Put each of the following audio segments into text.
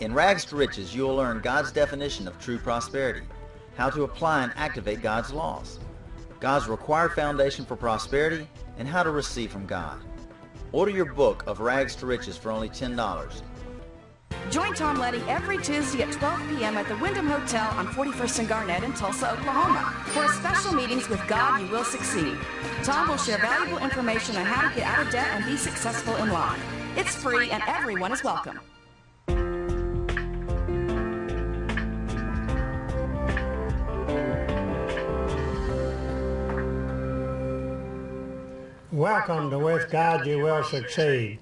In Rags to Riches, you will learn God's definition of true prosperity, how to apply and activate God's laws, God's required foundation for prosperity, and how to receive from God. Order your book of Rags to Riches for only $10. Join Tom Leding every Tuesday at 12 p.m. at the Wyndham Hotel on 41st and Garnett in Tulsa, Oklahoma. For special meetings with God, you will succeed. Tom will share valuable information on how to get out of debt and be successful in life. It's free and everyone is welcome. Welcome to With God You Will Succeed.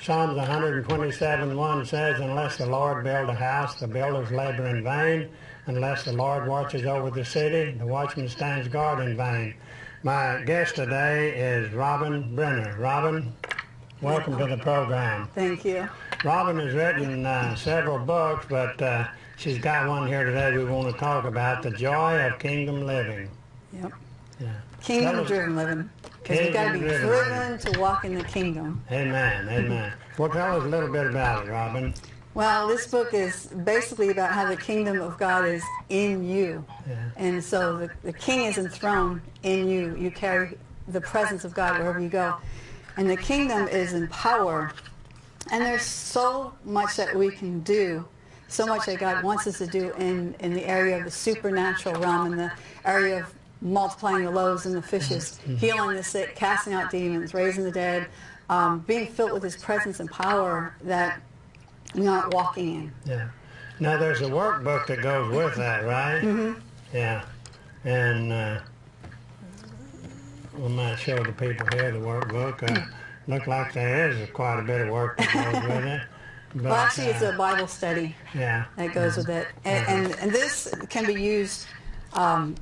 Psalms 127 1 says, Unless the Lord build a house, the builders labor in vain. Unless the Lord watches over the city, the watchman stands guard in vain. My guest today is Robin Brenner. Robin, welcome to the program. Thank you. Robin has written uh, several books, but uh, she's got one here today we want to talk about, The Joy of Kingdom Living. Yep. Yeah. Kingdom driven living. Because you've got to be driven to walk in the kingdom. Amen, amen. Well, tell us a little bit about it, Robin. Well, this book is basically about how the kingdom of God is in you. Yeah. And so the, the king is enthroned in you. You carry the presence of God wherever you go. And the kingdom is in power. And there's so much that we can do, so much that God wants us to do in, in the area of the supernatural realm, in the area of multiplying the loaves and the fishes, healing the sick, casting out demons, raising the dead, um, being filled with his presence and power that we aren't walking in. Yeah. Now there's a workbook that goes with that, right? Mm-hmm. Yeah. And uh, we might show the people here the workbook. Uh, look like there is quite a bit of work that goes with it. But, Well, actually, it's uh, a Bible study yeah. that goes with it. And, and, and this can be used um,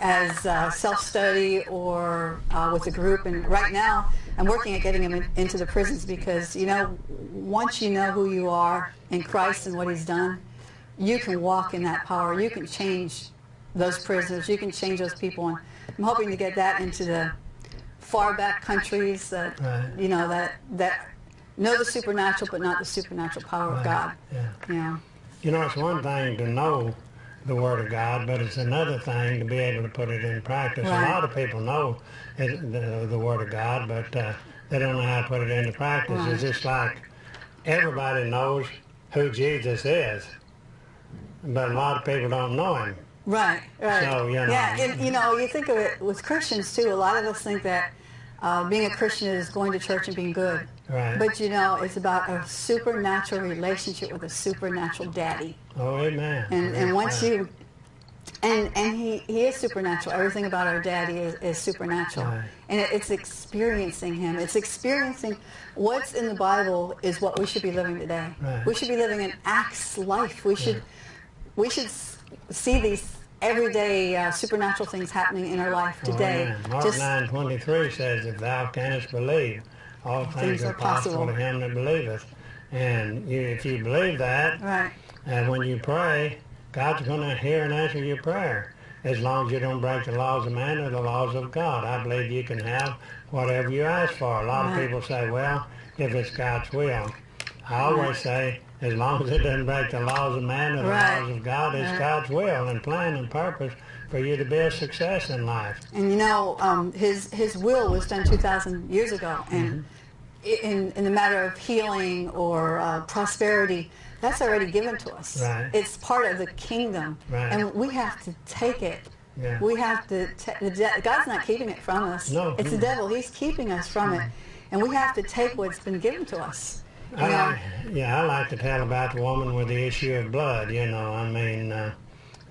as uh, self-study or uh, with a group. And right now, I'm working at getting them in, into the prisons because, you know, once you know who you are in Christ and what he's done, you can walk in that power. You can change those prisoners. You can change those people. And I'm hoping to get that into the far back countries that, Right. you know, that, that know the supernatural but not the supernatural power of God. Yeah. Yeah. You know, it's one thing to know the Word of God, but it's another thing to be able to put it in practice. Right. A lot of people know it, the, the Word of God, but uh, they don't know how to put it into practice. Right. It's just like everybody knows who Jesus is, but a lot of people don't know Him. Right, right. So, you know. Yeah, and you know, you think of it with Christians too. A lot of us think that uh, being a Christian is going to church and being good. Right. But you know, it's about a supernatural relationship with a supernatural daddy. Oh, amen. And and once Right. you and and he, he is supernatural. Everything about our daddy is, is supernatural. Right. And it, it's experiencing him. It's experiencing what's in the Bible is what we should be living today. Right. We should be living an Acts life. We should we should see these everyday uh, supernatural things happening in our life today. amen. Mark Just 9.23 says, If thou canst believe, all things, are possible to him that believeth. And you, if you believe that, right. And when you pray, God's going to hear and answer your prayer as long as you don't break the laws of man or the laws of God. I believe you can have whatever you ask for. A lot Right. of people say, well, if it's God's will. I always say, as long as it doesn't break the laws of man or the Right. laws of God, it's Right. God's will and plan and purpose for you to be a success in life. And you know, um, his his will was done 2,000 years ago, and Mm-hmm. in in the matter of healing or uh, prosperity, that's already given to us. Right. It's part of the kingdom, Right. and we have to take it. Yeah. We have to. ta- the de- God's not keeping it from us. No, it's the devil. He's keeping us from it, and we have to take what's been given to us. I like, yeah, I like to tell about the woman with the issue of blood. You know, I mean, uh,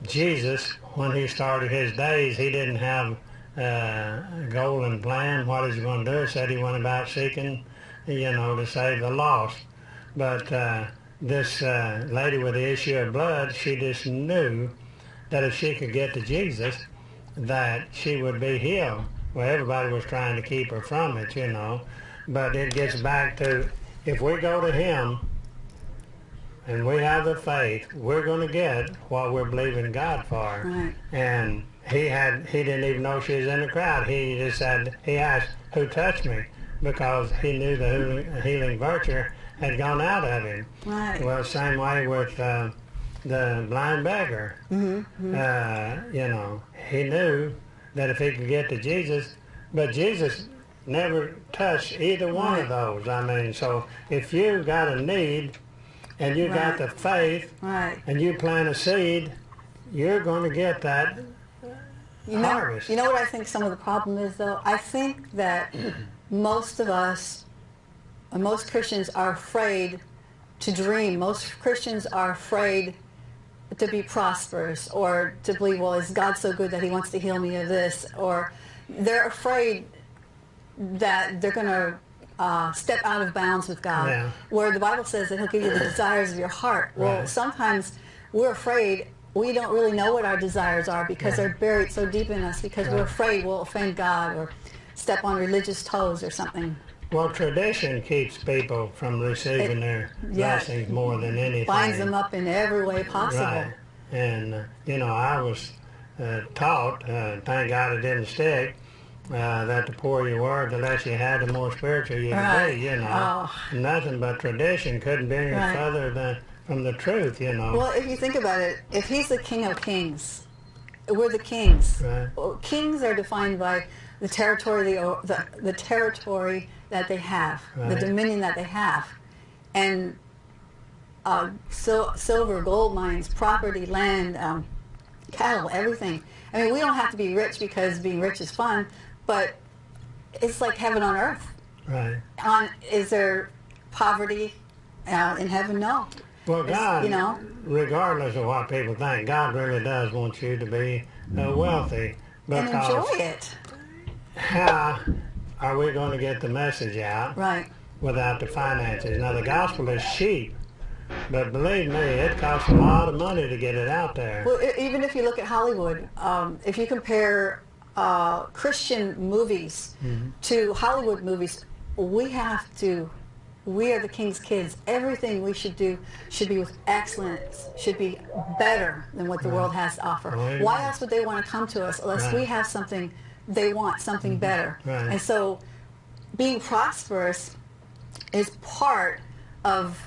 Jesus, when he started his days, he didn't have uh, a goal and plan. What is he going to do? He said he went about seeking, you know, to save the lost. But uh, this uh, lady with the issue of blood, she just knew that if she could get to Jesus, that she would be healed. Well, everybody was trying to keep her from it, you know. But it gets back to if we go to Him and we have the faith, we're going to get what we're believing God for. Right. And he had he didn't even know she was in the crowd. He just said he asked who touched me because he knew the healing, virtue had gone out of him. Right. Well, same way with uh, the blind beggar. Mm-hmm. Uh, you know, he knew that if he could get to Jesus, but Jesus never touch either one of those. I mean, so if you've got a need and you got Right. the faith Right. and you plant a seed, you're going to get that. You know, harvest. you know what I think some of the problem is, though? I think that most of us, uh, most Christians are afraid to dream. Most Christians are afraid to be prosperous or to believe, well, is God so good that he wants to heal me of this? Or they're afraid that they're going to uh, step out of bounds with God. Yeah. Where the Bible says that he'll give you the desires of your heart. Well, Right. sometimes we're afraid we don't really know what our desires are because Yeah. they're buried so deep in us because we're afraid we'll offend God or step on religious toes or something. Well, tradition keeps people from receiving It- their blessings more than anything. Binds them up in every way possible. Right. And, uh, you know, I was uh, taught, uh, thank God it didn't stick, uh, that the poorer you were, the less you had, the more spiritual you could be, you know. Oh. Nothing but tradition couldn't be any Right. further than from the truth, you know. Well, if you think about it, if he's the king of kings, we're the kings. Right. Kings are defined by the territory, the, the, the territory that they have, the dominion that they have, and uh, sil- silver, gold mines, property, land, um, cattle, everything. I mean, we don't have to be rich because being rich is fun, but it's like heaven on earth. Right. On is there poverty uh, in heaven? No. Well, It's- God, you know? regardless of what people think, God really does want you to be uh, wealthy. And Because enjoy it. how are we going to get the message out Right. without the finances? Now, the gospel is cheap, but believe me, it costs a lot of money to get it out there. Well, even if you look at Hollywood, um, if you compare uh, Christian movies to Hollywood movies, we have to. We are the king's kids. Everything we should do should be with excellence, should be better than what the world has to offer. Right. Why else would they want to come to us unless we have something they want, something better? Right. And so being prosperous is part of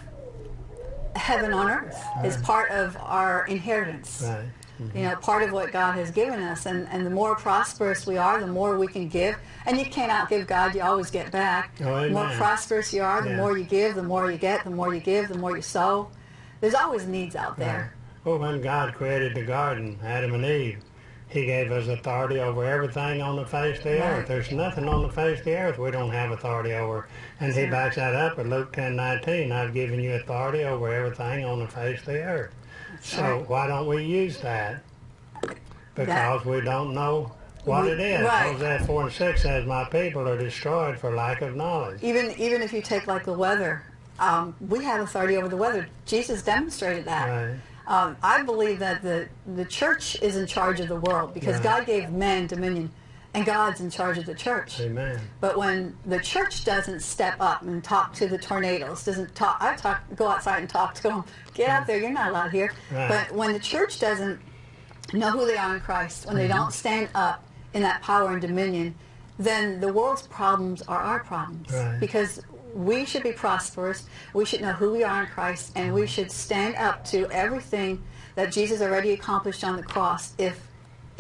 heaven on earth, is part of our inheritance Right. Mm-hmm. you know, part of what God has given us. And, and the more prosperous we are, the more we can give. And you cannot give God, you always get back. Oh, the more prosperous you are, the Yeah. more you give, the more you get, the more you give, the more you sow. There's always needs out there. Well, when God created the garden, Adam and Eve, He gave us authority over everything on the face of the Right. earth. There's nothing on the face of the earth we don't have authority over. And He backs that up at Luke 10 19. I've given you authority over everything on the face of the earth. So why don't we use that? Because we don't know what We- it is. right. Hosea 4 and 6 says, My people are destroyed for lack of knowledge. Even even if you take like the weather, um, we have authority over the weather. Jesus demonstrated that. Right. Um, I believe that the the church is in charge of the world because Right. God gave man dominion, and God's in charge of the church. Amen. But when the church doesn't step up and talk to the tornadoes, doesn't talk, I talk, go outside and talk to them. Get out there, you're not allowed here. Right. But when the church doesn't know who they are in Christ, when they mm-hmm. don't stand up in that power and dominion, then the world's problems are our problems. Right. Because we should be prosperous, we should know who we are in Christ, and we mm-hmm. should stand up to everything that Jesus already accomplished on the cross. If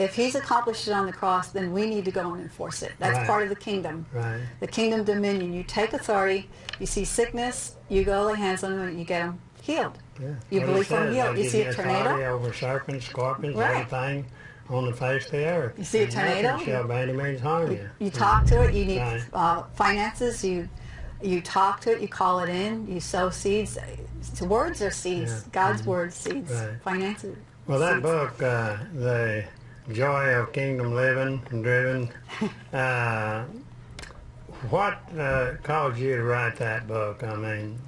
if he's accomplished it on the cross, then we need to go and enforce it. That's Right. part of the kingdom Right. the kingdom dominion. You take authority. You see sickness. You go lay hands on them and you get them healed. Yeah. You believe says, healed. You see a tornado. over serpents, scorpions, Right. everything on the face of the earth. You see a tornado? shall by any means harm you. You, talk to it. You need Right. uh, finances. You you talk to it. You call it in. You sow seeds. Words are seeds. Yeah. God's word seeds. Right. Finances. Well, that seeds. book, uh, The Joy of Kingdom Living and Driven, uh, what uh, caused you to write that book? I mean,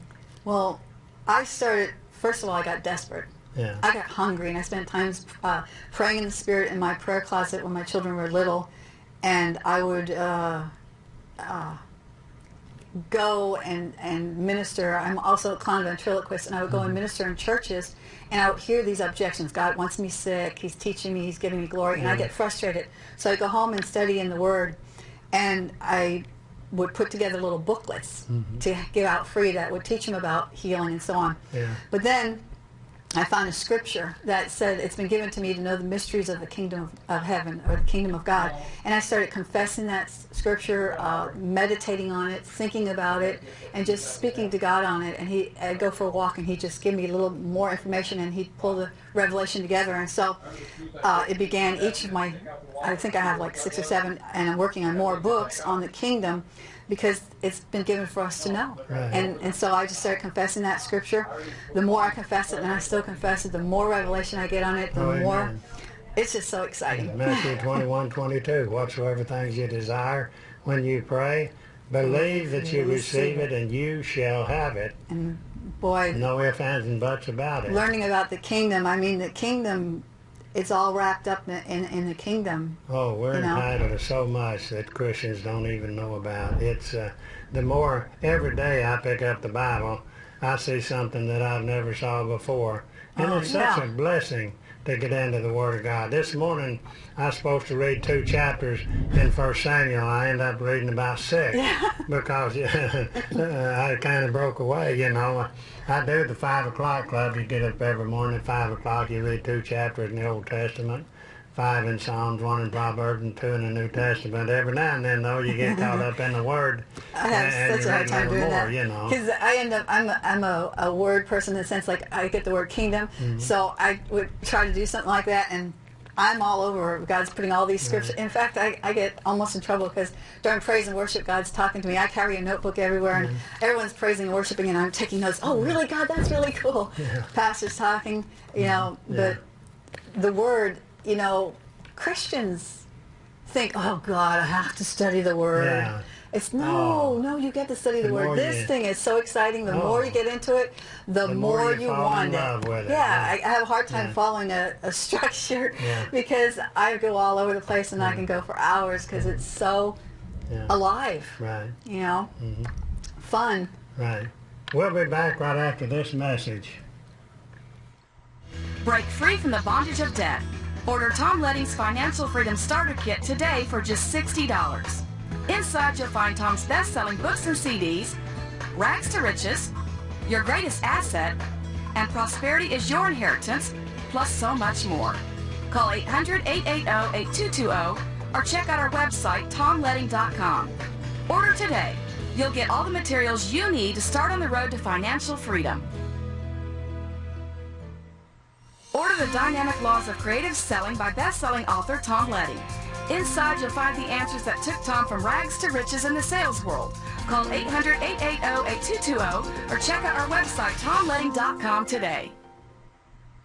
Well, I started. First of all, I got desperate. yeah. I got hungry, and I spent times uh, praying in the spirit in my prayer closet when my children were little, and I would uh, uh, go and, and minister. I'm also a clown ventriloquist, and I would go and minister in churches, and I would hear these objections. God wants me sick. He's teaching me. He's giving me glory, and I get frustrated. So I go home and study in the Word, and I would put together little booklets mm-hmm. to give out free that would teach them about healing and so on. Yeah. But then I found a scripture that said it's been given to me to know the mysteries of the kingdom of, of heaven or the kingdom of God. And I started confessing that scripture, uh, meditating on it, thinking about it, and just speaking to God on it. And he, I'd go for a walk and he'd just give me a little more information and he'd pull the revelation together. And so uh, it began each of my, I think I have like six or seven, and I'm working on more books on the kingdom because it's been given for us to know. Right. And and so I just started confessing that scripture. The more I confess it, and I still confess it, the more revelation I get on it, the Oh, more it's just so exciting. Matthew 21, 22. Whatsoever things you desire when you pray, believe that you receive it and you shall have it. And boy, No ifs, ands, and buts about it. learning about the kingdom, I mean, the kingdom, it's all wrapped up in, in, in the kingdom. Oh, we're you know? entitled to so much that Christians don't even know about. It's uh, the more every day I pick up the Bible, I see something that I've never saw before, and Oh, it's such yeah. a blessing to get into the Word of God. This morning I was supposed to read two chapters in First Samuel. I ended up reading about six because uh, I kind of broke away. You know, I do the five o'clock club. You get up every morning at five o'clock. You read two chapters in the Old Testament five in Psalms, one in Proverbs, and two in the New Testament. Every now and then, though, you get caught up in the Word. I have and such you a hard time doing more, that. You know. Because I end up, I'm a, I'm a, a word person in the sense like I get the word kingdom. Mm-hmm. So I would try to do something like that and I'm all over. God's putting all these scriptures. In fact, I, I get almost in trouble because during praise and worship, God's talking to me. I carry a notebook everywhere and Mm-hmm. everyone's praising and worshiping and I'm taking notes. Oh, really, God? That's really cool. Pastor's talking, you know, Yeah. but the word, you know, Christians think, oh God, I have to study the word. Yeah. It's no, Oh. no, you get to study the, The word. This you- thing is so exciting. The Oh. more you get into it, the, The more, more you, you fall want in it. love with it, Yeah, yeah. I, I have a hard time Yeah. following a, a structure Yeah. because I go all over the place and I can go for hours because it's so Yeah. alive. Right, You know, Mm-hmm. fun. right. We'll be back right after this message. Break free from the bondage of debt. Order Tom Leding's Financial Freedom Starter Kit today for just $60. Inside, you'll find Tom's best-selling books and CDs, Rags to Riches, Your Greatest Asset, and Prosperity is Your Inheritance, plus so much more. Call 800-880-8220 or check out our website, tomleding.com. Order today. You'll get all the materials you need to start on the road to financial freedom. Order the Dynamic Laws of Creative Selling by best-selling author Tom Leding. Inside, you'll find the answers that took Tom from rags to riches in the sales world. Call 800-880-8220 or check out our website, tomleding.com today.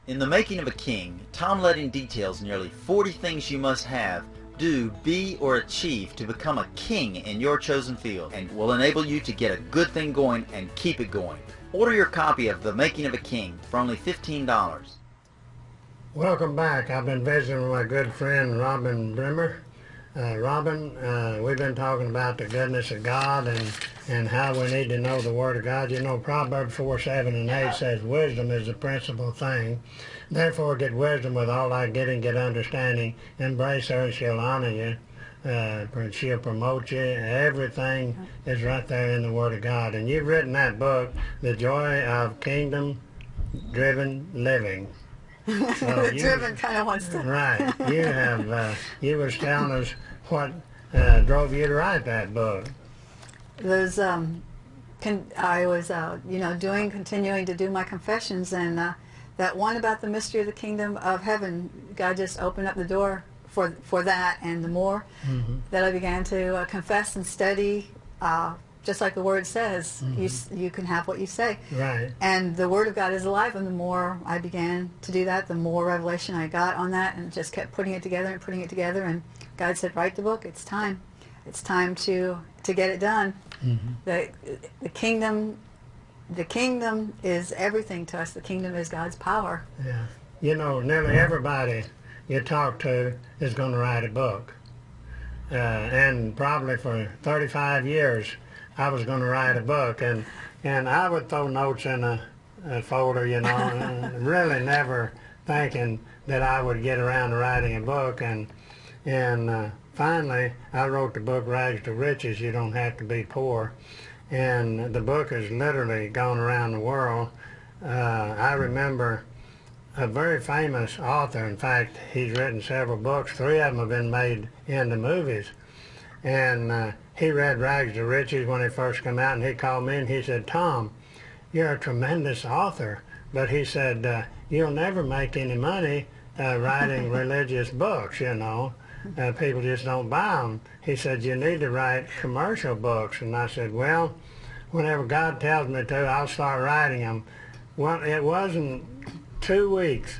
In The Making of a King, Tom Leding details nearly 40 things you must have, do, be, or achieve to become a king in your chosen field and will enable you to get a good thing going and keep it going. Order your copy of The Making of a King for only $15. Welcome back. I've been visiting with my good friend Robin Brimmer. Uh, Robin, uh, we've been talking about the goodness of God and, and how we need to know the Word of God. You know, Proverbs 4, 7, and 8 says, Wisdom is the principal thing. Therefore get wisdom with all thy getting, get understanding. Embrace her, and she'll honor you. Uh, she'll promote you. Everything is right there in the Word of God. And you've written that book, The Joy of Kingdom Driven Living. So you- Driven kind of wants to. Right. You have, uh, you was telling us what uh, drove you to write that book. Those, um, I was, uh, you know, doing, continuing to do my confessions, and uh, that one about the mystery of the kingdom of heaven, God just opened up the door for for that, and the more that I began to uh, confess and study, uh, just like the Word says, you s- you can have what you say. Right. And the Word of God is alive, and the more I began to do that, the more revelation I got on that, and just kept putting it together and putting it together. And God said, "Write the book. It's time. It's time to to get it done." The the kingdom, the kingdom is everything to us. The kingdom is God's power. Yeah. You know, nearly everybody you talk to is going to write a book. Uh, and probably for 35 years, I was going to write a book, and and I would throw notes in a, a folder, you know, really never thinking that I would get around to writing a book. And and uh, finally, I wrote the book Rags to Riches. You don't have to be poor, and the book has literally gone around the world. Uh, I remember a very famous author. In fact, he's written several books. Three of them have been made into movies. And uh, he read Rags to Riches when it first came out, and he called me and he said, Tom, you're a tremendous author. But he said, uh, you'll never make any money uh, writing religious books, you know. Uh, people just don't buy them. He said, you need to write commercial books. And I said, well, whenever God tells me to, I'll start writing them. Well, it wasn't two weeks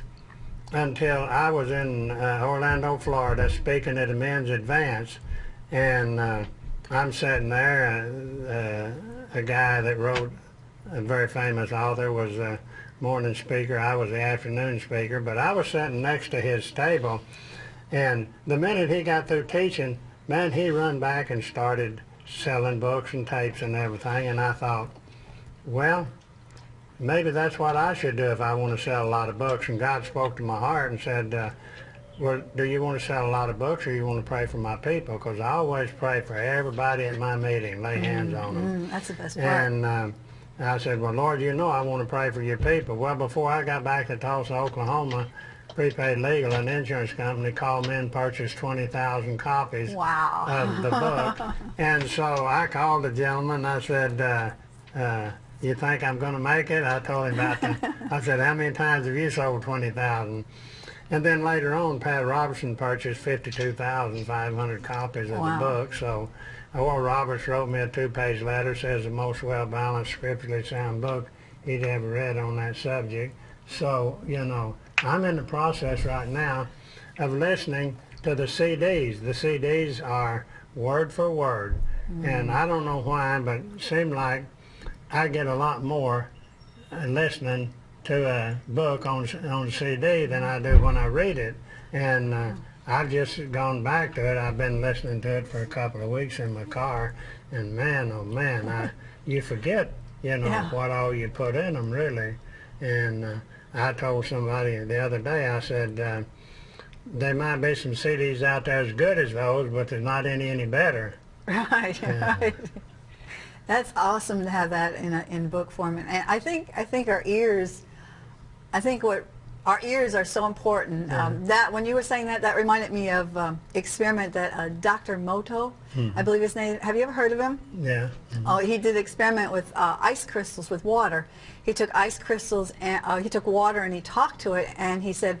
until I was in uh, Orlando, Florida, speaking at a men's advance, and uh, I'm sitting there. Uh, a guy that wrote, a very famous author, was a morning speaker. I was the afternoon speaker, but I was sitting next to his table, and the minute he got through teaching, man, he run back and started selling books and tapes and everything, and I thought, well, maybe that's what I should do if I want to sell a lot of books. And God spoke to my heart and said, uh, well, do you want to sell a lot of books or you want to pray for my people? Because I always pray for everybody at my meeting, lay hands mm, on them. Mm, that's the best part. And uh, I said, well, Lord, you know I want to pray for your people. Well, before I got back to Tulsa, Oklahoma, Prepaid Legal, an insurance company, called me and purchased 20,000 copies wow. of the book. and so I called the gentleman. I said, uh, uh, you think I'm going to make it? I told him about that. I said, how many times have you sold 20,000? And then later on, Pat Robertson purchased 52,500 copies of wow. the book. So Oral Roberts wrote me a two-page letter, says the most well-balanced, scripturally sound book he'd ever read on that subject. So, you know, I'm in the process right now of listening to the CDs. The CDs are word for word. Mm. And I don't know why, but it seemed like I get a lot more uh, listening to a book on on CD than I do when I read it, and uh, I've just gone back to it. I've been listening to it for a couple of weeks in my car, and man, oh man, I you forget, you know, yeah. what all you put in them really, and uh, I told somebody the other day, I said. Uh, there might be some CDs out there as good as those, but there's not any any better. Right, yeah. right. That's awesome to have that in a, in book form, and I think I think our ears, I think what our ears are so important. Yeah. Um, that when you were saying that, that reminded me of um, experiment that uh, Dr. Emoto, mm -hmm. I believe his name. Have you ever heard of him? Yeah. Mm -hmm. Oh, he did experiment with uh, ice crystals with water. He took ice crystals and uh, he took water and he talked to it and he said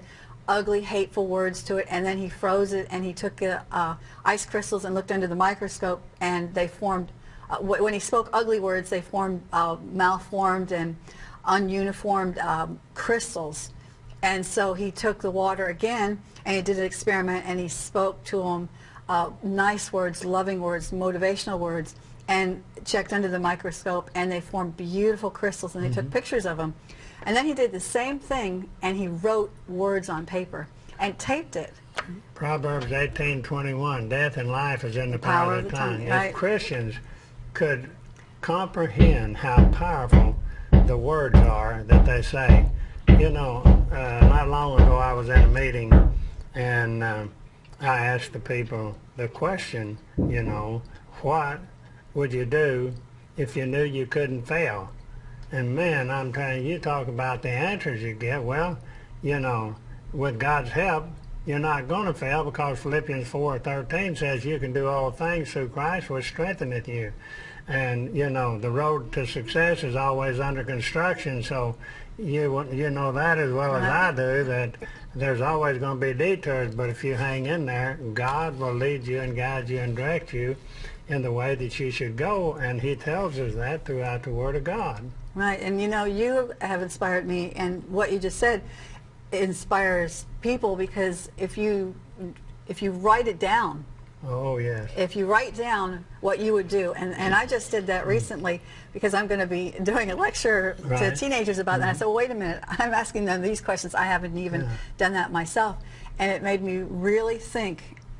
ugly, hateful words to it, and then he froze it and he took uh, ice crystals and looked under the microscope and they formed uh, when he spoke ugly words, they formed uh, malformed and ununiformed um, crystals. And so he took the water again and he did an experiment and he spoke to them uh, nice words, loving words, motivational words, and checked under the microscope and they formed beautiful crystals and they mm -hmm. took mm-hmm. pictures of them. And then he did the same thing and he wrote words on paper and taped it. Proverbs 18:21, death and life is in the power, power of the tongue. tongue. As right. Christians, could comprehend how powerful the words are that they say. You know, uh, not long ago I was in a meeting and uh, I asked the people the question, you know, what would you do if you knew you couldn't fail? And man, I'm telling you, you talk about the answers you get. Well, you know, with God's help, you're not going to fail because Philippians 4.13 says you can do all things through Christ which strengtheneth you. And, you know, the road to success is always under construction, so you you know that as well as I do, that there's always going to be detours, but if you hang in there, God will lead you and guide you and direct you in the way that you should go, and he tells us that throughout the Word of God. Right, and you know, you have inspired me, and what you just said inspires people because if you if you write it down, Oh, yes. If you write down what you would do, and, and I just did that recently because I'm going to be doing a lecture right. to teenagers about mm -hmm. that. I mm-hmm. said, well, wait a minute, I'm asking them these questions. I haven't even yeah. done that myself. And it made me really think.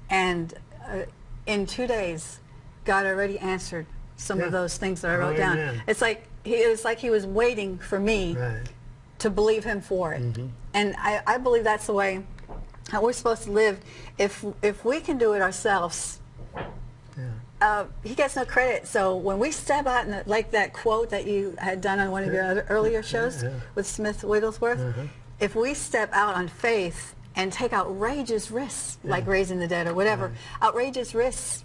And uh, in two days, God already answered some yeah. of those things that I wrote oh, down. It's like he, it was like he was waiting for me right. To believe him for it. Mm -hmm. And I, I believe that's the way how we're supposed to live, if if we can do it ourselves, uh, he gets no credit. So when we step out, and like that quote that you had done on one of your other earlier shows Yeah. with Smith Wigglesworth, Uh-huh. if we step out on faith and take outrageous risks, like raising the dead or whatever, outrageous risks,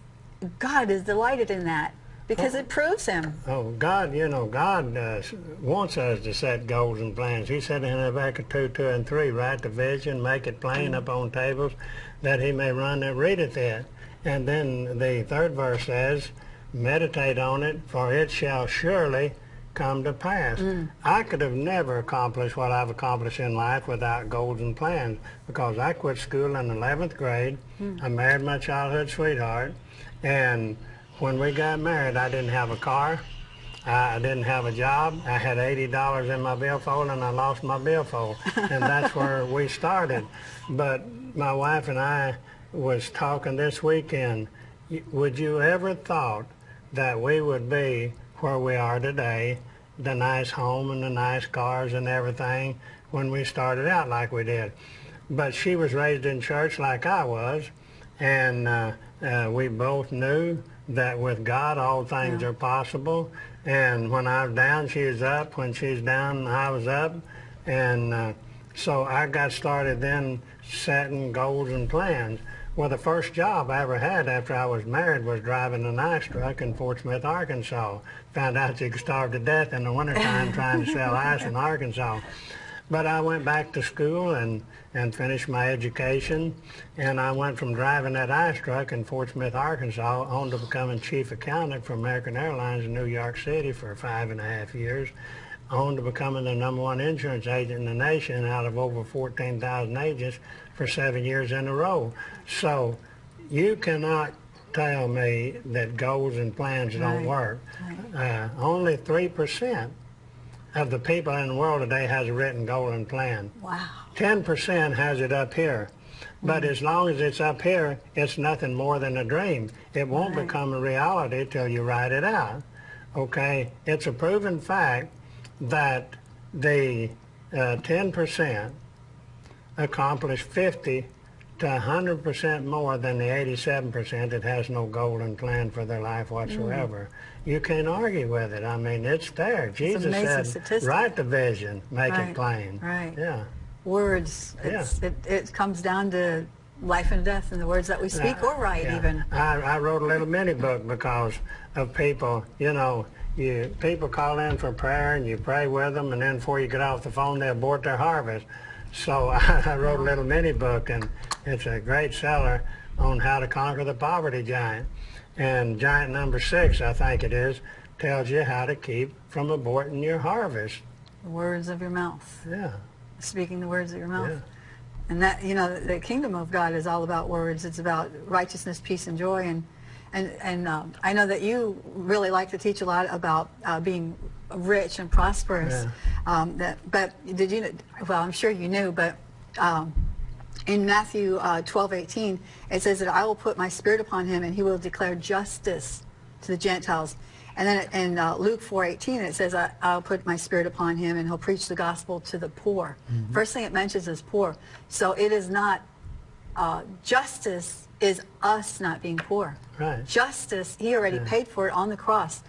God is delighted in that because it proves Him. Oh, God, you know, God uh, wants us to set goals and plans. He said in Habakkuk 2, 2 and 3, write the vision, make it plain mm. upon tables, that he may run that readeth it. there. And then the third verse says, meditate on it, for it shall surely come to pass. Mm. I could have never accomplished what I've accomplished in life without goals and plans because I quit school in 11th grade. Mm. I married my childhood sweetheart. And when we got married, I didn't have a car. I didn't have a job. I had $80 in my billfold and I lost my billfold. And that's where we started. But my wife and I was talking this weekend. Would you ever thought that we would be where we are today, the nice home and the nice cars and everything, when we started out like we did? But she was raised in church like I was, and uh, uh, we both knew that with God all things Yeah. are possible. And when I was down, she was up. When she's down, I was up. And uh, so I got started then setting goals and plans. Well, the first job I ever had after I was married was driving an ice truck in Fort Smith, Arkansas. Found out you could starve to death in the wintertime trying to sell ice in Arkansas. But I went back to school and, and finished my education. And I went from driving that ice truck in Fort Smith, Arkansas, on to becoming chief accountant for American Airlines in New York City for five and a half years, on to becoming the number one insurance agent in the nation out of over 14,000 agents for seven years in a row. So you cannot tell me that goals and plans don't Right. work. Uh, only 3% of the people in the world today has a written goal and plan. Wow. 10% has it up here. But as long as it's up here, it's nothing more than a dream. It won't Right. become a reality till you write it out. Okay? It's a proven fact that the uh, 10% accomplish 50 to 100% more than the 87% that has no goal and plan for their life whatsoever. You can't argue with it. I mean, it's there. Jesus amazing said, statistic. write the vision, make Right, it plain. right. Yeah. Words. Yeah. It's, it, it comes down to life and death in the words that we speak or write Yeah. even. I, I wrote a little mini book because of people, you know, you people call in for prayer and you pray with them and then before you get off the phone they abort their harvest. So I, I wrote a little mini book and it's a great seller on how to conquer the poverty giant. And giant number six, I think it is, tells you how to keep from aborting your harvest. The words of your mouth. Yeah, Speaking the words of your mouth. yeah. And that, you know, the kingdom of God is all about words. It's about righteousness, peace, and joy. And and and um, I know that you really like to teach a lot about uh, being rich and prosperous. Um, that, but did you? Well, I'm sure you knew, but. Um, in Matthew uh, 12, 18, it says that I will put my spirit upon him and he will declare justice to the Gentiles. And then in uh, Luke 4, 18, it says, I, I'll put my spirit upon him and he'll preach the gospel to the poor. First thing it mentions is poor. So it is not, uh, justice is us not being poor. Right. Justice, he already paid for it on the cross.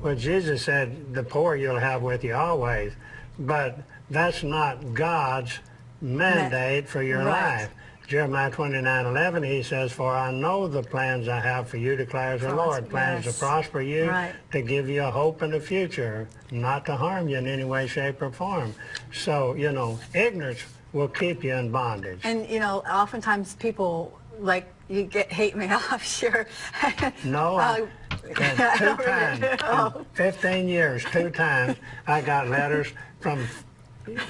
Well, Jesus said, the poor you'll have with you always. But that's not God's mandate for your Right. life. Jeremiah 29, 11, he says, For I know the plans I have for you, declares the Lord. Plans yes. to prosper you, Right. to give you a hope in the future, not to harm you in any way, shape, or form. So, you know, ignorance will keep you in bondage. And, you know, oftentimes people, like, you get hate mail, I'm sure. No, Uh, two times, 15 years, two times, I got letters from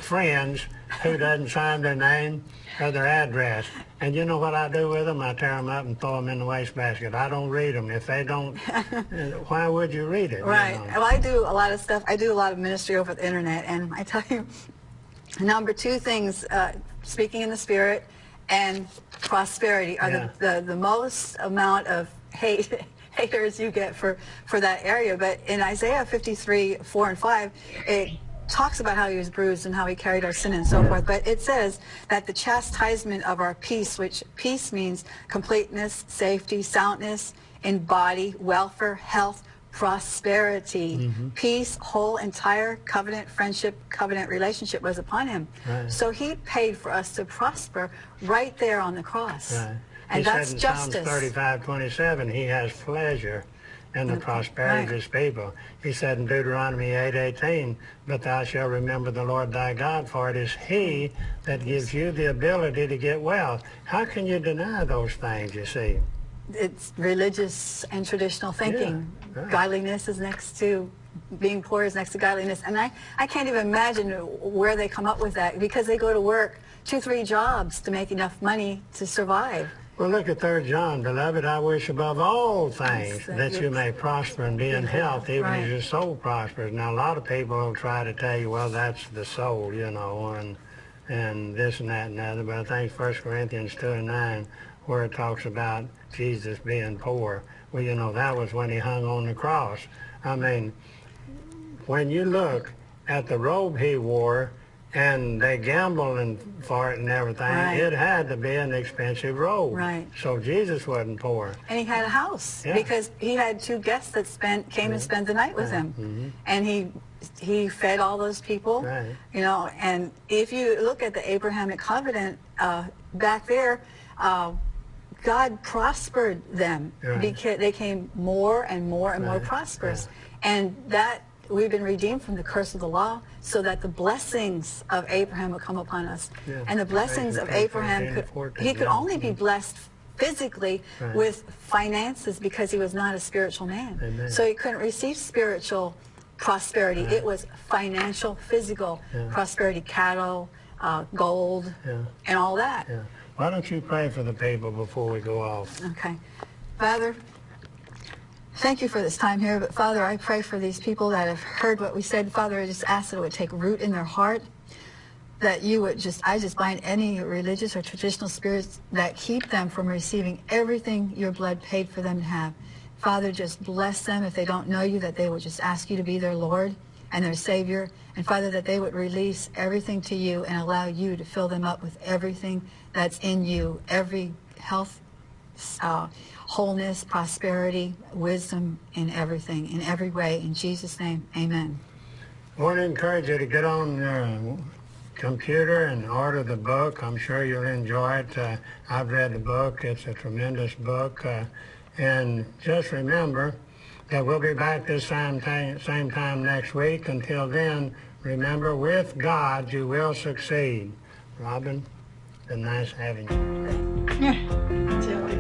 friends who doesn't sign their name or their address. And you know what I do with them? I tear them up and throw them in the wastebasket. I don't read them. If they don't, why would you read it? you Right. know? Well, I do a lot of stuff. I do a lot of ministry over the internet, and I tell you, number two things, uh, speaking in the spirit and prosperity are Yeah. the, the, the most amount of hate haters you get for, for that area. But in Isaiah 53, 4 and 5, it talks about how he was bruised and how he carried our sin and so forth. But it says that the chastisement of our peace, which peace means completeness, safety, soundness in body, welfare, health, prosperity, Mm-hmm. peace, whole, entire covenant, friendship, covenant relationship was upon him. Right. So he paid for us to prosper right there on the cross. Right. And he that's said in justice. Psalms 35, 27, he has pleasure in the prosperity of his people. He said in Deuteronomy 8, 18, but thou shalt remember the Lord thy God, for it is he that gives you the ability to get wealth. How can you deny those things, you see? it's religious and traditional thinking. right. Godliness is next to being poor is next to godliness. And I, I can't even imagine where they come up with that because they go to work two, three jobs to make enough money to survive. Well, look at 3 John. Beloved, I wish above all things that you- may prosper and be in health, even Right. as your soul prospers. Now, a lot of people will try to tell you, well, that's the soul, you know, and and this and that and the other. But I think 1 Corinthians 2 and 9, where it talks about Jesus being poor, well, you know, that was when he hung on the cross. I mean, when you look at the robe he wore, and they gambled and for it and everything, Right. it had to be an expensive robe. Right. So Jesus wasn't poor. And he had a house Yeah. because he had two guests that spent came and spent the night with him, and he he fed all those people. Right. You know, and if you look at the Abrahamic covenant uh, back there, uh, God prospered them Right. because they came more and more and more prosperous, and that we've been redeemed from the curse of the law, so that the blessings of Abraham would come upon us, and the blessings of Abraham could and 14, he could only be blessed physically Right. with finances because he was not a spiritual man. Amen. So he couldn't receive spiritual prosperity. It was financial, physical Yeah. prosperity, cattle, uh, gold, Yeah. and all that. Yeah. Why don't you pray for the people before we go off? Okay. Father, thank you for this time here. But Father, I pray for these people that have heard what we said. Father, I just ask that it would take root in their heart. That you would just, I just bind any religious or traditional spirits that keep them from receiving everything your blood paid for them to have. Father, just bless them if they don't know you, that they would just ask you to be their Lord and their Savior. And Father, that they would release everything to you and allow you to fill them up with everything that's in you, every health uh, wholeness, prosperity, wisdom in everything, in every way. In Jesus' name, amen. I want to encourage you to get on your computer and order the book. I'm sure you'll enjoy it. Uh, I've read the book. It's a tremendous book. Uh, and just remember that we'll be back this same time, same time next week. Until then, remember, with God, you will succeed. Robin, been nice having you. Tom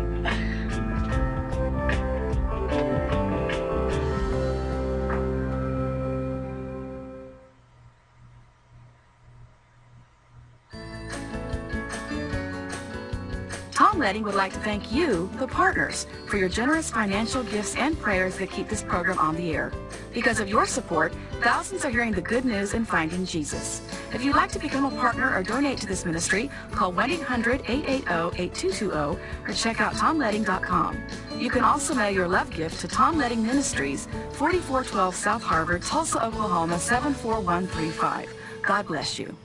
Leding would like to thank you, the partners, for your generous financial gifts and prayers that keep this program on the air. Because of your support, thousands are hearing the good news and finding Jesus. If you'd like to become a partner or donate to this ministry, call 1-800-880-8220 or check out tomleding.com. You can also mail your love gift to Tom Leding Ministries, 4412 South Harvard, Tulsa, Oklahoma 74135. God bless you.